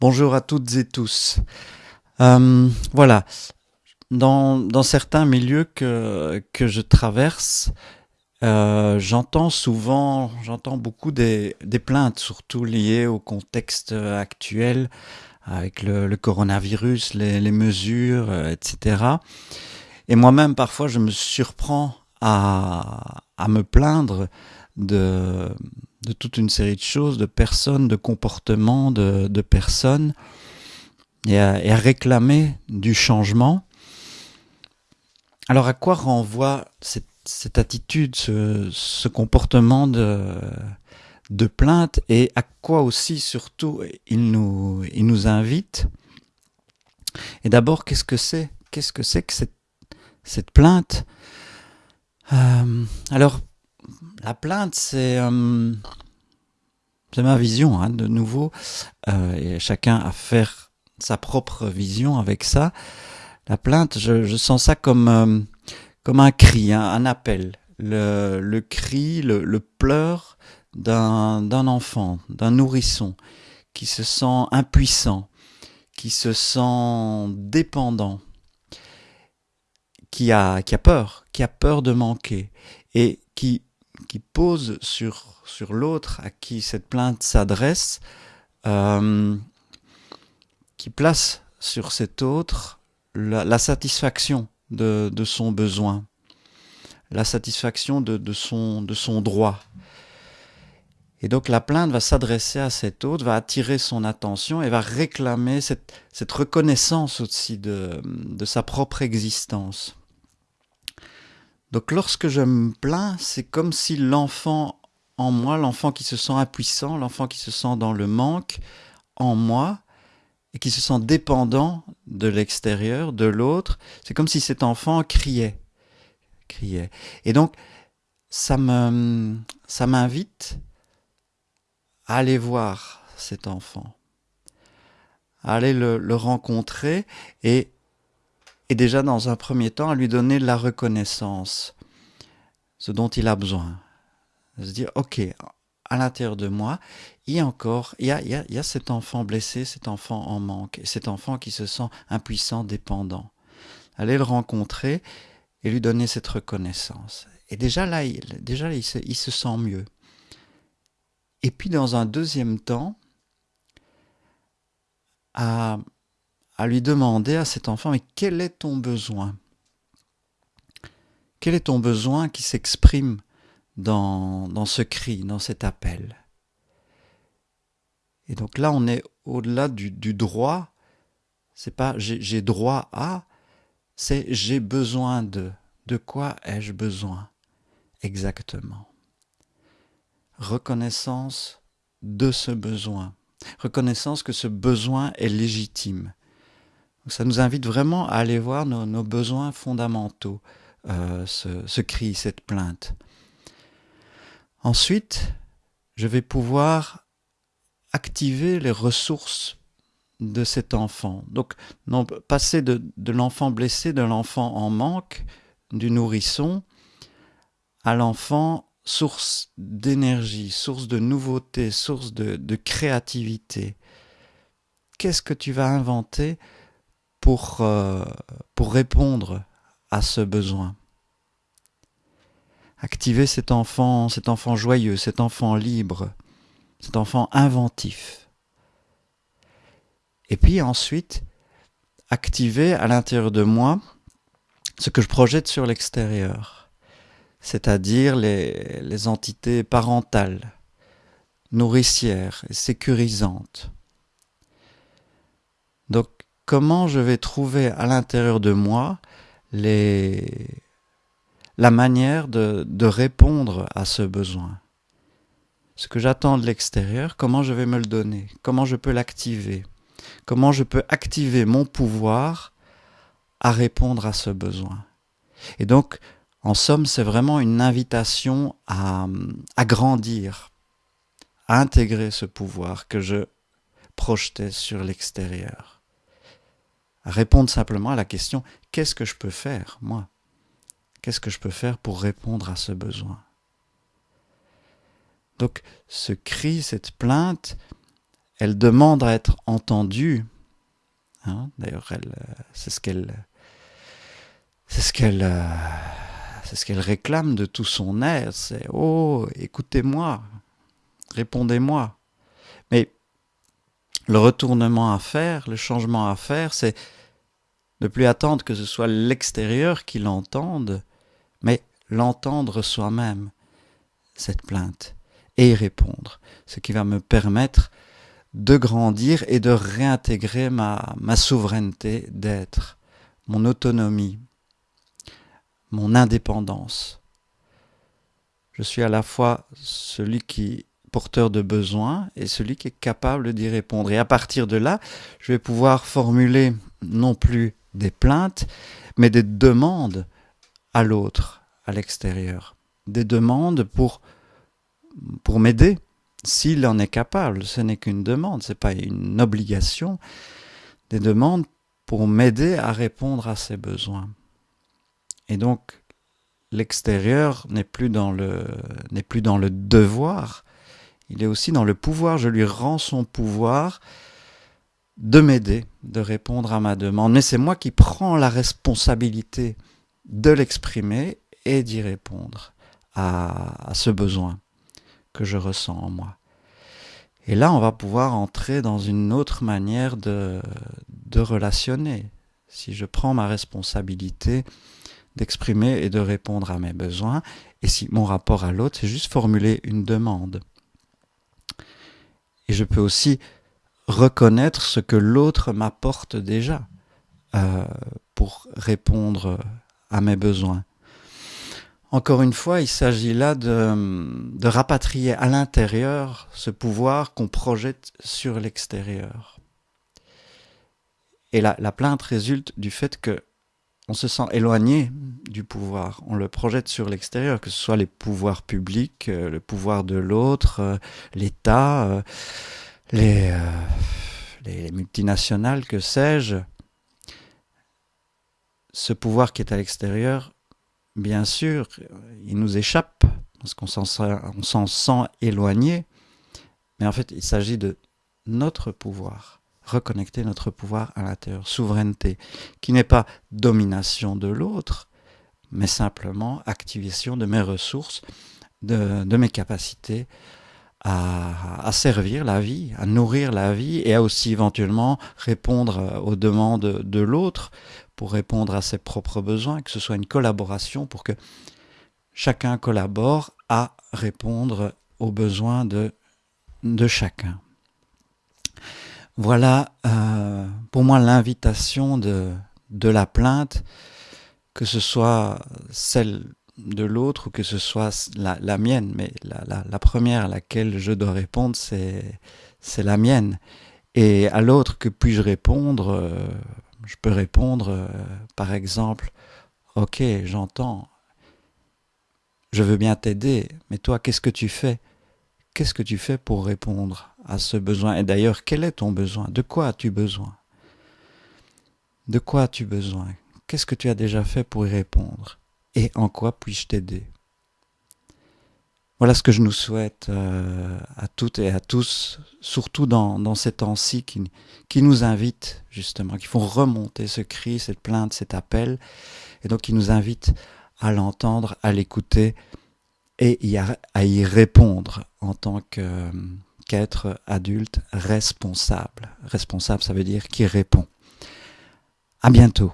Bonjour, à toutes et tous. Euh, voilà, dans, certains milieux que, que je traverse, euh, j'entends souvent, j'entends beaucoup des, plaintes, surtout liées au contexte actuel, avec le, coronavirus, les, les mesures, euh, etc. Et moi-même, parfois, je me surprends à, à me plaindre de, de toute une série de choses, de personnes, de comportements, de, personnes, et à, réclamer du changement. Alors à quoi renvoie cette, attitude, ce, comportement de, plainte, et à quoi aussi surtout il nous, invite? Et d'abord, qu'est-ce que c'est Qu'est-ce que c'est que cette, cette plainte? Euh, Alors, la plainte, c'est euh, ma vision, hein, de nouveau, euh, et chacun à faire sa propre vision avec ça. La plainte, je, sens ça comme, euh, comme un cri, hein, un appel. Le, le cri, le, le pleur d'un enfant, d'un nourrisson, qui se sent impuissant, qui se sent dépendant, qui a, qui a peur, qui a peur de manquer, et qui qui pose sur, l'autre à qui cette plainte s'adresse, euh, qui place sur cet autre la, satisfaction de, son besoin, la satisfaction de, son, droit. Et donc la plainte va s'adresser à cet autre, va attirer son attention et va réclamer cette, reconnaissance aussi de sa propre existence. Donc lorsque je me plains, c'est comme si l'enfant en moi, l'enfant qui se sent impuissant, l'enfant qui se sent dans le manque en moi et qui se sent dépendant de l'extérieur, de l'autre, c'est comme si cet enfant criait, criait. Et donc ça me ça m'invite à aller voir cet enfant, à aller le, le rencontrer et et déjà dans un premier temps à lui donner la reconnaissance, ce dont il a besoin. Se dire, ok, à l'intérieur de moi, il y a encore, il y a, il, y a, il y a, cet enfant blessé, cet enfant en manque, cet enfant qui se sent impuissant, dépendant. Aller le rencontrer et lui donner cette reconnaissance. Et déjà là, déjà, il, se, il se sent mieux. Et puis dans un deuxième temps, à à lui demander à cet enfant, mais quel est ton besoin? Quel est ton besoin qui s'exprime dans, ce cri, dans cet appel? Et donc là, on est au-delà du, du droit. C'est pas j'ai droit à, c'est j'ai besoin de. De quoi ai-je besoin exactement? Reconnaissance de ce besoin. Reconnaissance que ce besoin est légitime ça nous invite vraiment à aller voir nos, besoins fondamentaux, euh, ce, cri, cette plainte. Ensuite, je vais pouvoir activer les ressources de cet enfant. Donc, passer de, l'enfant blessé, de l'enfant en manque, du nourrisson, à l'enfant source d'énergie, source de nouveauté, source de créativité. Qu'est-ce que tu vas inventer pour, euh, pour répondre à ce besoin. Activer cet enfant, cet enfant joyeux, cet enfant libre, cet enfant inventif. Et puis ensuite, activer à l'intérieur de moi ce que je projette sur l'extérieur, c'est-à-dire les, les entités parentales, nourricières et sécurisantes. Donc comment je vais trouver à l'intérieur de moi la manière de, répondre à ce besoin. Ce que j'attends de l'extérieur, comment je vais me le donner, comment je peux l'activer, comment je peux activer mon pouvoir à répondre à ce besoin? Et donc, en somme, c'est vraiment une invitation à grandir, à intégrer ce pouvoir que je projetais sur l'extérieur répondre simplement à la question qu'est-ce que je peux faire, moi? Qu'est-ce que je peux faire pour répondre à ce besoin? Donc, ce cri, cette plainte, elle demande à être entendue. Hein, D'ailleurs, elle, c'est ce qu'elle, c'est ce qu'elle, c'est ce qu'elle réclame de tout son air. C'est oh, écoutez-moi, répondez-moi. Mais le retournement à faire, le changement à faire, c'est ne plus attendre que ce soit l'extérieur qui l'entende, mais l'entendre soi-même, cette plainte, et y répondre, ce qui va me permettre de grandir et de réintégrer ma, ma souveraineté d'être, mon autonomie, mon indépendance. Je suis à la fois celui qui porteur de besoin et celui qui est capable d'y répondre. Et à partir de là, je vais pouvoir formuler non plus des plaintes, mais des demandes à l'autre, à l'extérieur. Des demandes pour, pour m'aider, s'il en est capable. Ce n'est qu'une demande, ce n'est pas une obligation. Des demandes pour m'aider à répondre à ses besoins. Et donc, l'extérieur n'est plus le n'est plus dans le devoir, il est aussi dans le pouvoir. Je lui rends son pouvoir de m'aider, de répondre à ma demande. Mais c'est moi qui prends la responsabilité de l'exprimer et d'y répondre à, ce besoin que je ressens en moi. Et là, on va pouvoir entrer dans une autre manière de, relationner. Si je prends ma responsabilité d'exprimer et de répondre à mes besoins, et si mon rapport à l'autre, c'est juste formuler une demande. Et je peux aussi reconnaître ce que l'autre m'apporte déjà euh, pour répondre à mes besoins. Encore une fois, il s'agit là de, rapatrier à l'intérieur ce pouvoir qu'on projette sur l'extérieur. Et la plainte résulte du fait que on se sent éloigné du pouvoir, on le projette sur l'extérieur, que ce soit les pouvoirs publics, euh, le pouvoir de l'autre, euh, l'État, euh, les, les, multinationales, que sais-je. Ce pouvoir qui est à l'extérieur, bien sûr, il nous échappe, parce qu'on s'en sent éloigné, mais en fait, il s'agit de notre pouvoir reconnecter notre pouvoir à l'intérieur, souveraineté, qui n'est pas domination de l'autre, mais simplement activation de mes ressources, de, mes capacités à, servir la vie, à nourrir la vie et à aussi éventuellement répondre aux demandes de l'autre pour répondre à ses propres besoins, que ce soit une collaboration pour que chacun collabore à répondre aux besoins de, de chacun. Voilà euh, pour moi l'invitation de, la plainte, que ce soit celle de l'autre ou que ce soit la, mienne, mais la, première à laquelle je dois répondre, c'est la mienne. Et à l'autre, que puis-je répondre euh, Je peux répondre, euh, par exemple, Ok, j'entends, je veux bien t'aider, mais toi, qu'est-ce que tu fais? Qu'est-ce que tu fais pour répondre? À ce besoin. Et d'ailleurs, quel est ton besoin? De quoi as-tu besoin? De quoi as-tu besoin? Qu'est-ce que tu as déjà fait pour y répondre? Et en quoi puis-je t'aider? Voilà ce que je nous souhaite euh, à toutes et à tous, surtout dans, dans ces temps-ci qui, qui nous invitent justement, qui font remonter ce cri, cette plainte, cet appel, et donc qui nous invitent à l'entendre, à l'écouter et à y répondre en tant qu'être adulte responsable. Responsable, ça veut dire qui répond. À bientôt.